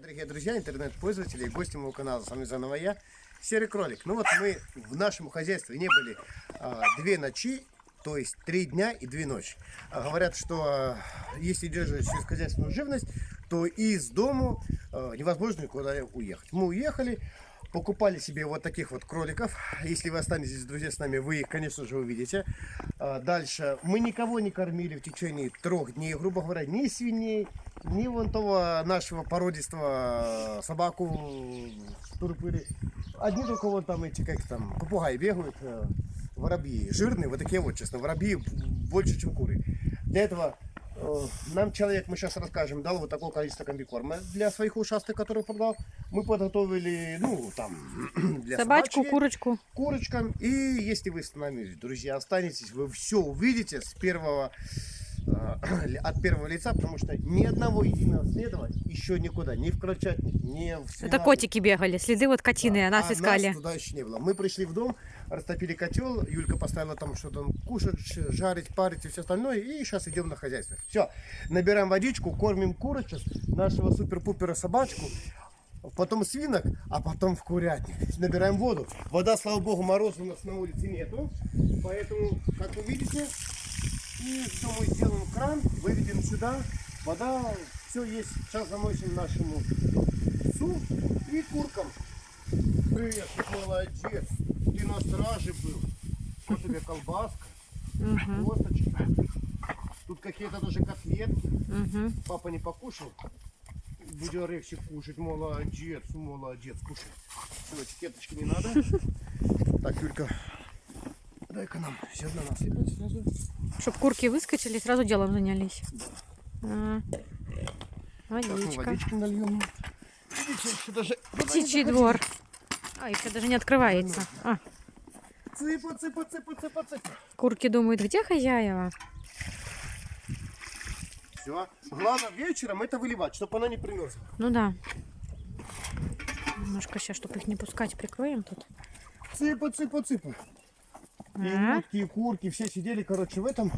Дорогие друзья, интернет-пользователи и гости моего канала. С вами заново я, Серый Кролик. Ну вот мы в нашем хозяйстве не были а, две ночи, то есть три дня и две ночи. А, говорят, что а, если держишь сельскохозяйственную живность, то из дому а, невозможно никуда уехать. Мы уехали, покупали себе вот таких вот кроликов. Если вы останетесь, друзья, с нами, вы их, конечно же, увидите. А, Дальше. Мы никого не кормили в течение трех дней, грубо говоря, ни свиней, ни вон того нашего породистого собаку турпыри. Одни только вот там эти, как там, попугаи бегают, э, воробьи. Жирные, вот такие вот, честно, воробьи больше, чем куры. Для этого нам человек, мы сейчас расскажем, дал вот такое количество комбикорма для своих ушастых, которые продал. Мы подготовили, ну, там, для Собачку, собачки, курочку. курочкам. И если вы с нами, друзья, останетесь, вы все увидите с первого э, от первого лица, потому что ни одного единого следа еще никуда, ни в Крольчатник, ни в Это свинарник. котики бегали, следы вот котины, Да, нас а искали. Нас туда еще не было. Мы пришли в дом, растопили котел, Юлька поставила там что-то кушать, жарить, парить и все остальное, и сейчас идем на хозяйство. Все, набираем водичку, кормим курочек, нашего супер-пупера собачку, потом свинок, а потом в курятник. Набираем воду. Вода, слава богу, мороза у нас на улице нету, поэтому, как вы видите, и все мы сделаем кран, выведем сюда, вода, все есть. Сейчас замочим нашему псу и куркам. Привет, молодец. Ты на страже был. Что тебе колбаска, Мгм, косточка. Тут какие-то даже котлетки. Папа не покушал. Будет легче кушать. Молодец, молодец. Кушай. Все, этикеточки не надо. Так, Юлька, дай-ка нам зерна насыпать сразу. Чтоб курки выскочили, сразу делом занялись. А. Так, мы Водичка. водички нальем. Видите, даже... Птичий двор. А, еще даже не открывается. А, Цыпа, цыпа, цыпа, цыпа, цыпа. курки думают, где хозяева? Все. Главное вечером это выливать, чтобы она не примерзла. Ну да. Немножко сейчас, чтобы их не пускать, прикроем тут. Цыпа, цыпа, цыпа. И А, утки, и курки, все сидели, короче, в этом.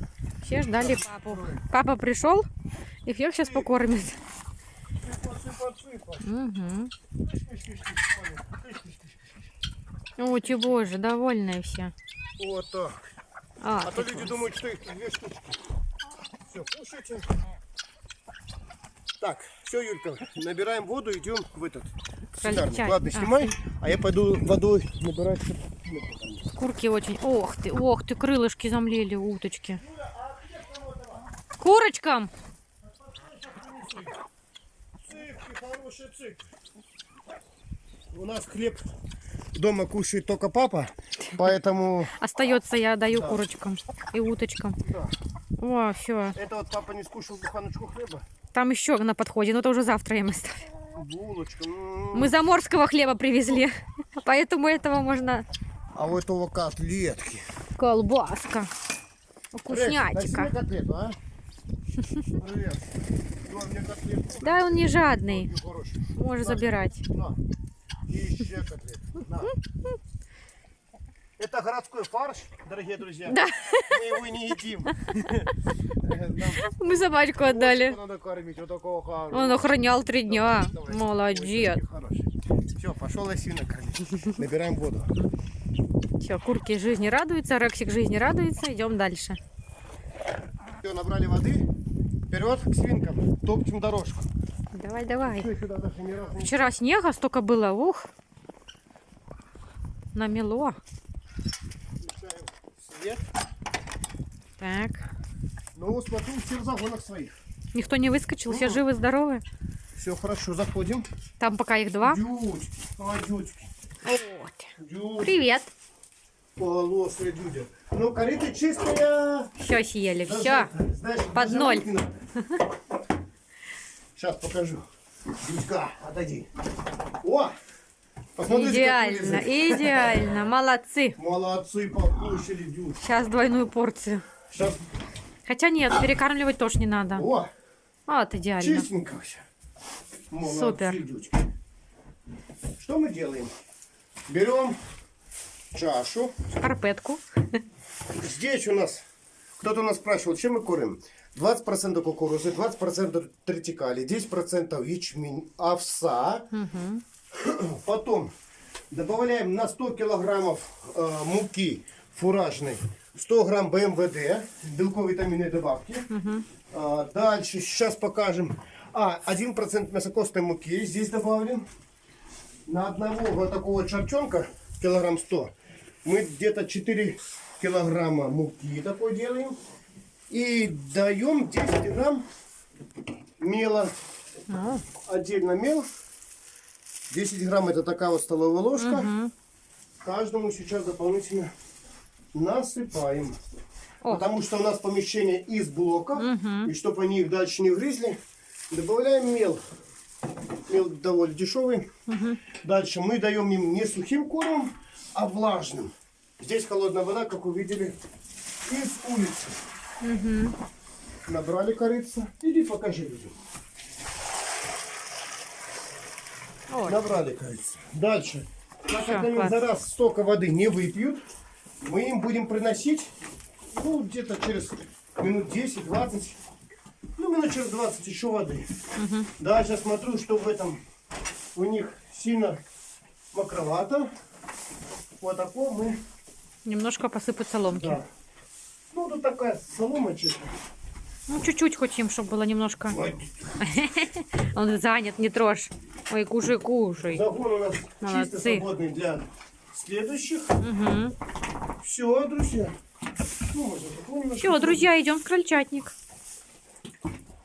все ждали папу. Папа пришел и всех сейчас покормит. Цыпа, цыпа, цыпа. Угу. О, ты боже, довольные все. Вот так. А, А то люди класс. думают, что их две штучки. Все, кушайте. Так, все, Юлька, набираем воду, идем в этот свинарник. чай. Ладно, снимай, а я пойду водой набирать. Курки очень... Ох ты, ох ты, крылышки замлели, уточки. Курочкам! Цыпки, хорошие цыпки. У нас хлеб дома кушает только папа, поэтому Остается, я даю Да. курочкам и уточкам. да. О, все. это вот папа не скушал буханочку хлеба. Там еще на подходе, но это уже завтра им оставим. Булочка. м. Мы заморского хлеба привезли, поэтому этого можно... А у этого котлетки. Колбаска. Вкуснятика. котлету, а? Да, он не жадный. Можешь забирать. И еще котлету. На. Это городской фарш, дорогие друзья. Да. Мы его не едим. Мы собачку отдали. Надо кормить, вот такого хорошего. Он охранял три дня. Давай. Молодец. Все, пошел осина кормить. Набираем воду. Все, курки жизни радуются, Рексик жизни радуется. Идем дальше. Все, набрали воды. Вперед к свинкам. Топчем дорожку. Давай, давай. Вчера снега столько было, ух. Намело. Так. Ну, смотрю, все в загонах своих. Никто не выскочил, все живы, здоровы. Все хорошо, заходим. Там пока их два. Дючки, а, дючки. Вот. Дючки, Привет. полосые дюдя. Ну, корыто чистая. Все съели, все. под ноль. Сейчас покажу. Дюдька, отойди. О! Посмотрите, Идеально, идеально. Молодцы. Молодцы, покушали дюдь. Сейчас двойную порцию. Сейчас, Хотя нет, перекармливать тоже не надо. о, Вот идеально. чистенько все. Молодцы, Супер. дючки. Что мы делаем? Берем чашу. Шкарпетку. Здесь у нас, кто-то нас спрашивал, чем мы кормим. 20% кукурузы, 20% тритикали, 10% ячмень, овса. Угу. Потом добавляем на 100 килограммов э, муки фуражной 100 грамм БМВД, белково-витаминные добавки. А, дальше, сейчас покажем. А, 1% мясокостной муки здесь добавлен. На одного вот такого чарчонка, килограмм 100, мы где-то 4 килограмма муки такой делаем. И даем 10 грамм мела. Ну, Отдельно мел. 10 грамм это такая вот столовая ложка. Мгм. Каждому сейчас дополнительно насыпаем. О. Потому что у нас помещение из блоков. Мгм. И чтобы они их дальше не грызли, добавляем мел. Мел довольно дешевый. Дальше мы даем им не сухим кормом, а влажным. Здесь холодная вода, как вы видели, из улицы. Набрали корица. Иди покажи людям. Ой. Набрали корица. Дальше. Так как они за раз столько воды не выпьют, мы им будем приносить, ну, где-то через минут 10-20, ну, минут через 20 еще воды. Дальше смотрю, что в этом у них сильно мокровато. Вот такое мы, Немножко посыпать соломки. да. Ну, тут такая солома чисто. Ну, чуть-чуть хотим, чтобы было немножко. Он занят, не трожь. Ой, кушай, кушай. Загон у нас чисто Молодцы. свободный для следующих. Угу. Все, друзья. Ну. Все, друзья, идем в крольчатник.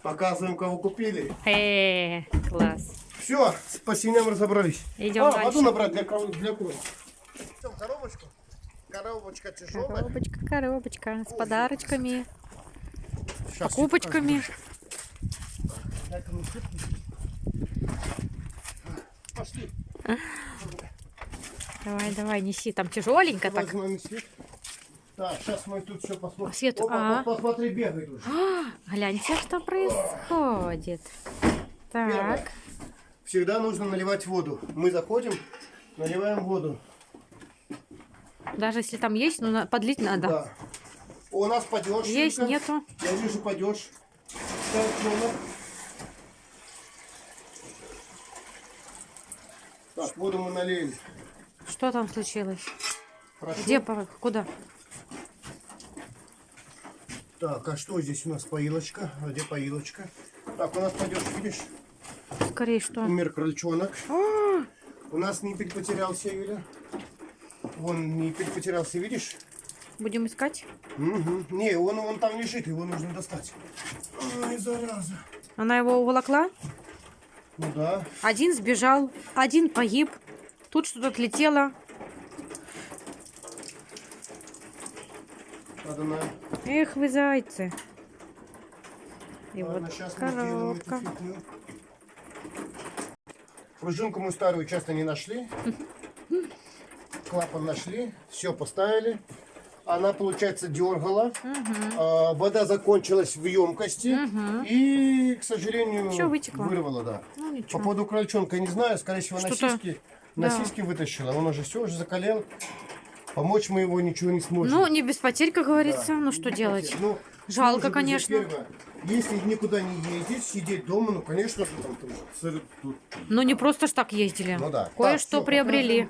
Показываем, кого купили. Э, класс. Все, с посиням разобрались. Идем а, дальше. воду набрать для, кров- для крови. Коробочку. Коробочка тяжелая. Коробочка, коробочка с подарочками, Щас покупочками. я покажу. Пошли. Давай, давай, неси. Там тяжеленько так. Так, сейчас мы тут все посмотрим. Свет, Опа, а. по- посмотри, бегает уже. Гляньте, что происходит. Первое. Так. Всегда нужно наливать воду. Мы заходим, наливаем воду. Даже если там есть, но на- подлить надо. Да. У нас падеж. Есть, Юлька. нету. Я вижу падеж. Так, воду мы налили. Что там случилось? Хорошо. Где, по- куда? Так, а что здесь у нас поилочка? А где поилочка? Так, у нас падеж, видишь? Скорее, что? Умер крольчонок. А, У нас ниппель потерялся, Юля. Вон ниппель потерялся, видишь? Будем искать. Угу. Не, он, он там лежит, его нужно достать. Ай, зараза. Она его уволокла. Ну да. Один сбежал, один погиб. Тут что-то отлетело. Надо на... Эх вы зайцы. И Ладно, вот коробка. Пружинку мы старую часто не нашли. Клапан нашли. Все поставили. Она, получается, дергала. А, вода закончилась в емкости. И, к сожалению, вытекло. вырвала, да. Ну По поводу крольчонка не знаю. Скорее всего, на сиськи, на да. сиськи вытащила. Он уже все, уже закалел. Помочь мы его ничего не сможем. Ну, не без потерь, как говорится. Да. Ну, что делать? Ну, Жалко, конечно. первое, если никуда не ездить, сидеть дома, ну, конечно, же, там, там, тут, Ну, не просто ж так ездили. ну да. Кое-что приобрели.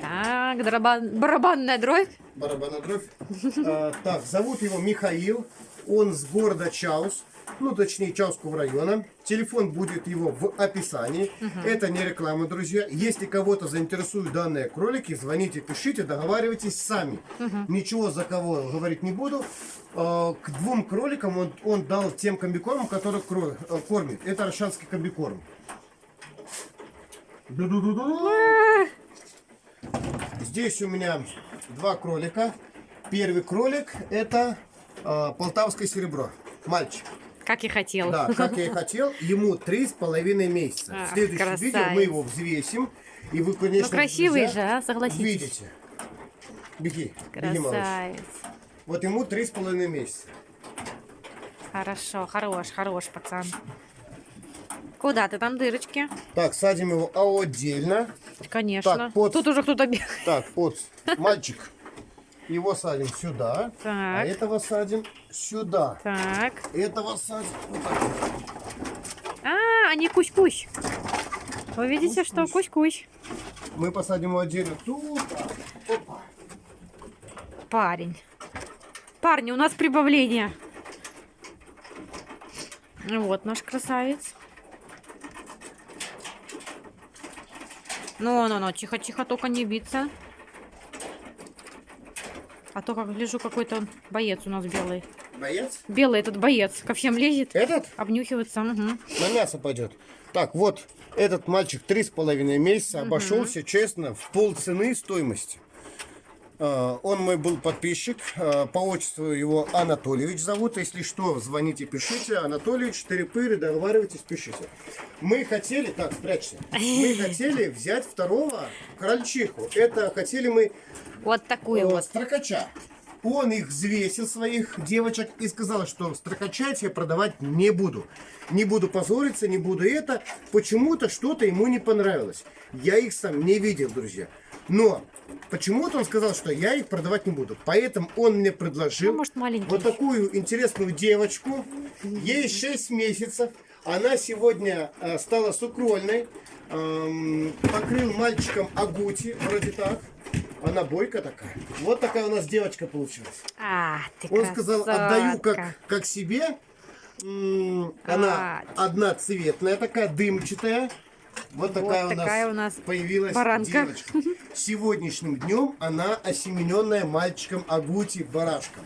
Так, барабан- барабанная дробь. Барабанная дробь. А, так, зовут его Михаил. Он с города Чаус. Ну, точнее, Чауского района. Телефон будет его в описании. Это не реклама, друзья. Если кого-то заинтересуют данные кролики, звоните, пишите, договаривайтесь сами. Ничего за кого говорить не буду. А, К двум кроликам он, он дал тем комбикормам, которые э, кормит. Это аршанский комбикорм. Здесь у меня два кролика. Первый кролик это э, полтавское серебро. Мальчик. Как и хотел. Да, как я и хотел. Ему три с половиной месяца. Ах, В следующем красавец. видео мы его взвесим. И вы, конечно, Ну, красивый же, а, согласитесь. Увидите. Беги, беги, малыш. Красавец. Вот ему три с половиной месяца. Хорошо, хорош, хорош, пацан. Куда ты там дырочки? Так, садим его отдельно. Конечно. Так, под- Тут уже кто-то бегает. Так, вот, мальчик. Его садим сюда. А Так. этого садим сюда. Так. Этого садим вот так. А, они кусь-кусь. Вы видите, что кусь-кусь. Мы посадим его отдельно тут. Опа. Парень. Парни, у нас прибавление. Вот наш красавец. Ну, ну, ну, тихо, тихо, только не биться. А то, как гляжу, какой-то он боец у нас белый. Боец? Белый этот боец ко всем лезет, Этот обнюхивается. мгм. на мясо пойдет. Так, вот этот мальчик три с половиной месяца обошелся честно в пол цены стоимости. А, Он мой был подписчик, а, по отчеству его Анатольевич зовут. Если что, звоните, пишите. Анатольевич, четыре договаривайтесь, пишите. Мы хотели, так, спрячься. Мы хотели взять второго крольчиху. Это хотели мы Вот такую э, вот. строкача. Он их взвесил, своих девочек, и сказал, что строкачать я продавать не буду. Не буду позориться, не буду это. Почему-то что-то ему не понравилось. Я их сам не видел, друзья. Но почему-то он сказал, что я их продавать не буду. Поэтому он мне предложил Ну, может, маленький. вот такую интересную девочку. Ей 6 месяцев. Она сегодня э, стала сукрольной. Эм, покрыл мальчиком агути, вроде так. Она бойка такая. Вот такая у нас девочка получилась. А, ты Он сказал, отдаю как, красотка. как себе. Она А. одна цветная, такая дымчатая. Вот такая, такая у, у нас нас появилась баранка. девочка. Сегодняшним днем она осемененная мальчиком Агути барашком.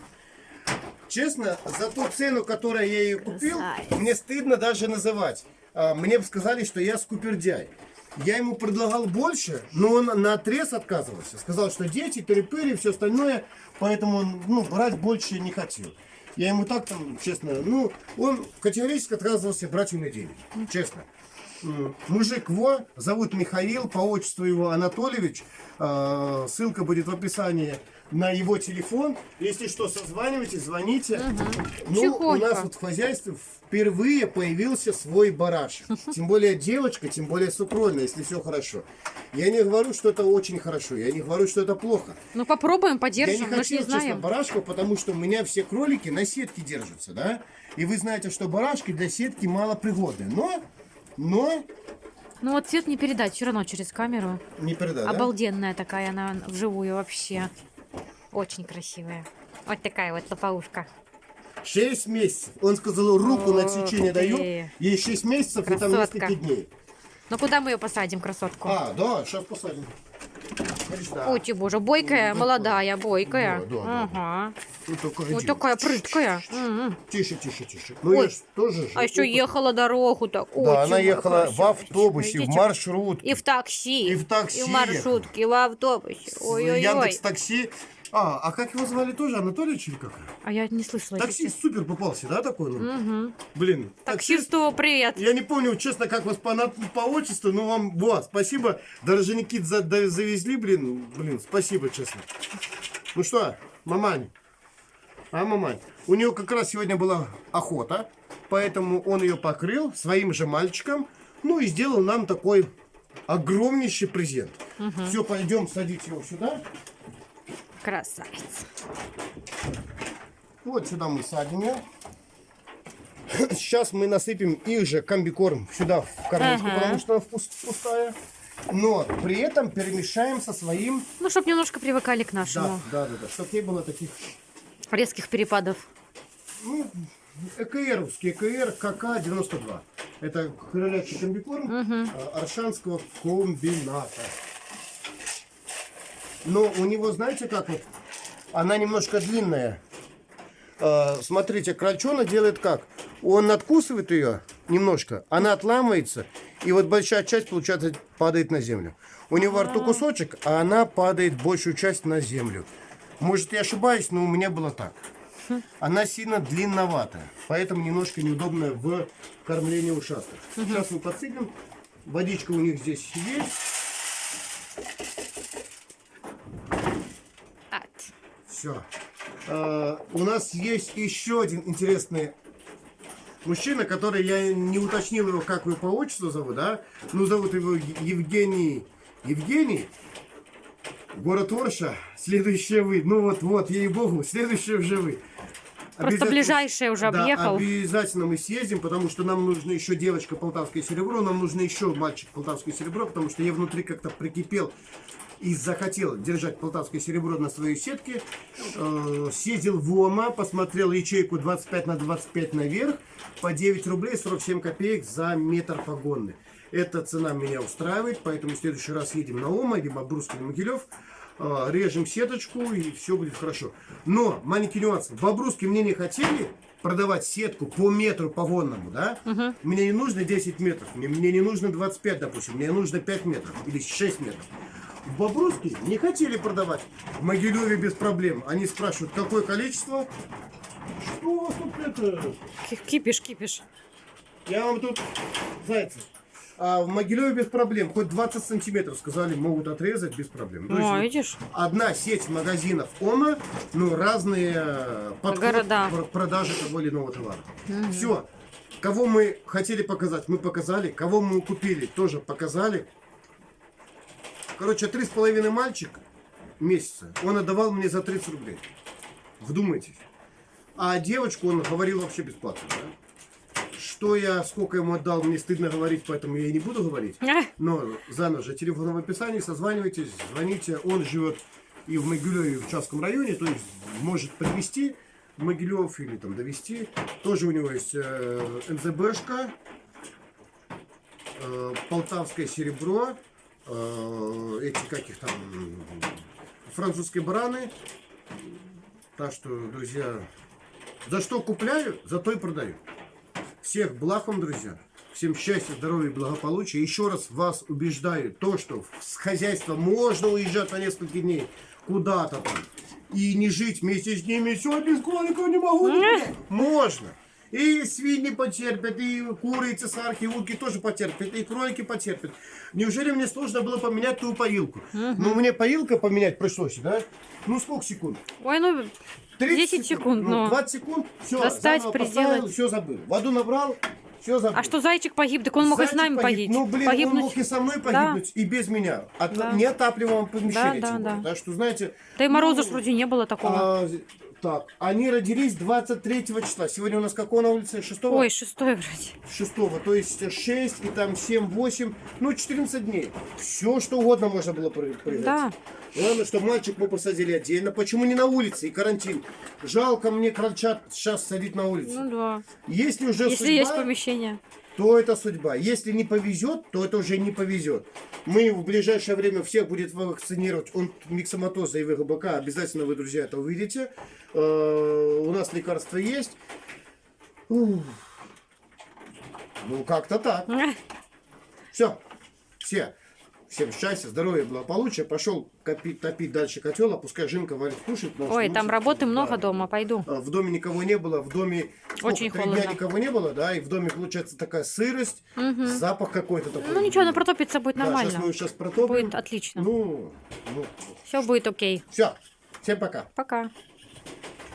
Честно, за ту цену, которую я ее купил, Красавец. мне стыдно даже называть. А, Мне бы сказали, что я скупердяй. Я ему предлагал больше, но он на отрез отказывался. Сказал, что дети, тыры-пыры и все остальное, поэтому он ну, брать больше не хотел. Я ему так там, честно, ну, он категорически отказывался брать у меня деньги. Честно. М, Мужик во, зовут Михаил, по отчеству его Анатольевич. А, Ссылка будет в описании на его телефон. Если что, созванивайтесь, звоните. Ну, у Тихонько. нас вот в хозяйстве впервые появился свой барашек. Тем более девочка, тем более сукрольная, если все хорошо. Я не говорю, что это очень хорошо, я не говорю, что это плохо. Ну попробуем, Я не хотел, не честно, знаем. барашка, потому что у меня все кролики на сетке держатся, да? И вы знаете, что барашки для сетки мало пригодны. Но, но, Ну вот цвет не передать, все равно через камеру. не передай, да? Обалденная такая она вживую вообще. Очень красивая. Вот такая вот лопоушка. 6 месяцев. Он сказал, руку на Ох отсечение даю. Ей 6 месяцев и там Красотка. несколько дней. Ну куда мы ее посадим, красотку? А, да, сейчас посадим. Ты боже, бойкая, Ну, молодая, бойкая. Да, да, да, ага. Вот такая, Вот такая прыткая. М-м. Тише, тише, тише. Ну, Ой, я тоже же. А еще ехала дорогу так. Да, она ехала в автобусе, в маршрутке. И в такси. И в такси И в маршрутке, и в автобусе. Ой-ой-ой. Яндекс Такси. А, а как его звали тоже? Анатольевич или как? А я не слышала. Таксист супер попался, да, такой? Ну? Угу. Блин, таксист. Таксисту привет. Я не помню, честно, как вас по, по отчеству, но вам, вот, спасибо. Даже Никит за- да- завезли, блин, блин, спасибо, честно. Ну что, мамань, а, мамань, у нее как раз сегодня была охота, поэтому он ее покрыл своим же мальчиком, ну и сделал нам такой огромнейший презент. Все, пойдем садить его сюда. Красавец. Вот сюда мы садим ее. Сейчас мы насыпем их же комбикорм сюда в кормушку, Ага. потому что она пус- пустая. Но при этом перемешаем со своим... Ну, чтобы немножко привыкали к Да, нашему. да, да, да. Чтобы не было таких... Резких перепадов. Ну, ЭКРовский, ЭКР КК-92. Это кролячий комбикорм а, Аршанского комбината. Но у него, знаете, как вот, она немножко длинная. А, смотрите, крольчонок делает как? Он откусывает ее немножко, она отламывается, и вот большая часть, получается, падает на землю. У него во рту кусочек, а она падает большую часть на землю. Может, я ошибаюсь, но у меня было так. Она сильно длинноватая, поэтому немножко неудобная в кормлении ушастых. Сейчас мы подсыпем. Водичка у них здесь есть. Все. у нас есть еще один интересный мужчина, который я не уточнил его, как его по отчеству зовут, да? Ну, зовут его Евгений. Евгений? Город Орша. Следующее вы. Ну вот, вот, ей-богу, следующее уже вы. Просто ближайшее уже Да, объехал. обязательно мы съездим, потому что нам нужно еще девочка Полтавское серебро, нам нужно еще мальчик Полтавское серебро, потому что я внутри как-то прикипел и захотел держать Полтавское серебро на своей сетке. Э, съездил в ОМА, посмотрел ячейку 25 на 25 наверх по 9 рублей 47 копеек за метр погонный. Эта цена меня устраивает, поэтому в следующий раз едем на ОМА, либо Брусский Могилев. Э, режем сеточку и все будет хорошо. Но маленький нюанс. В Бобруске мне не хотели продавать сетку по метру погонному, да? Мне не нужно 10 метров, мне, мне не нужно 25, допустим, мне нужно 5 метров или 6 метров. В Бобруске не хотели продавать. В Могилеве без проблем. Они спрашивают, какое количество? Что у вас тут это? Ки- Кипиш, кипиш. Я вам тут, зайцы. А в Могилеве без проблем. Хоть 20 сантиметров, сказали, могут отрезать без проблем. То есть О, вот видишь? одна сеть магазинов ОМА, ну, разные э, подход Города. пр- продажи того или иного товара. Все. Кого мы хотели показать, мы показали. Кого мы купили, тоже показали. Короче, три с половиной мальчик месяца он отдавал мне за 30 рублей. Вдумайтесь. А девочку он говорил вообще бесплатно. да? Что я, сколько ему отдал, мне стыдно говорить, поэтому я и не буду говорить. А, Но заново же, телефон в описании, созванивайтесь, звоните. Он живет и в Могилеве, и в Чавском районе, то есть может привезти в Могилев или там довести. Тоже у него есть э, НЗБшка, э, Полтавское серебро, э, эти каких там французские бараны. Так что, друзья, за что купляю, за то и продаю. Всех благ вам, друзья. Всем счастья, здоровья и благополучия. Еще раз вас убеждаю, то, что с хозяйства можно уезжать на несколько дней куда-то там и не жить вместе с ними. Все, без кроликов не могу. никуда». Можно. И свиньи потерпят, и куры, и цесарки, и утки тоже потерпят, и кролики потерпят. Неужели мне сложно было поменять ту поилку? Ну, мне поилка поменять пришлось, да? Ну, сколько секунд? Ой, ну 30 10 секунд, ну, ну. 20 секунд, все, Достать, приделать. все забыл. Воду набрал, все забыл. А что зайчик погиб? Так он мог и с нами погиб. погиб. Ну, блин, он погибнуть. мог и со мной Да. погибнуть, и без меня. От Да. неотапливаемого помещения. Да, да, да. Так что, знаете... Да и мороза ну, вроде не было такого. а, так, они родились 23 числа. Сегодня у нас какого на улице? 6 Ой, шестой вроде. 6 то есть 6 и там 7, 8, ну 14 дней. Все, что угодно можно было произойти. Да. Главное, что мальчик мы посадили отдельно. Почему не на улице и карантин? Жалко мне крольчат сейчас садить на улице. Ну да. Если уже Если судьба, есть помещение. То это судьба. Если не повезет, то это уже не повезет. Мы в ближайшее время всех будет вакцинировать от миксоматоза и ВГБК. Обязательно вы, друзья, это увидите. Э, У нас лекарства есть. Ух. Ну, как-то так. Все. Все. Всем счастья, здоровья, благополучия. Пошел копить, топить дальше котел, а пускай Жинка варит кушать. Ой, там работы да. много дома, пойду. А, В доме никого не было, в доме сколько, Очень три холодно. дня никого не было, да, и в доме получается такая сырость, запах какой-то такой. Ну ничего, она протопится будет Да, нормально. сейчас мы сейчас протопим. Будет отлично. Ну, ну Все будет окей. все. Всем пока. Пока.